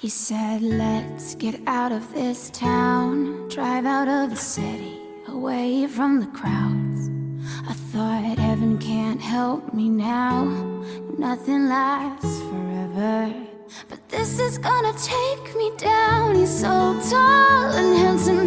He said, let's get out of this town. Drive out of the city, away from the crowds. I thought heaven can't help me now. Nothing lasts forever. But this is gonna take me down. He's so tall and handsome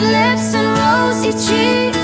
lips and rosy cheeks.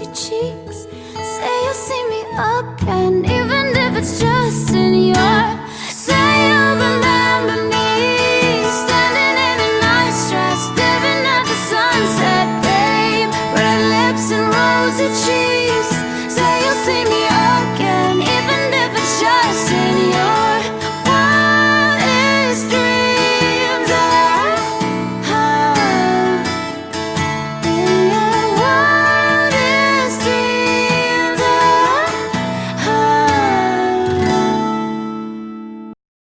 your cheeks. Say you'll see me again Even if it's just in your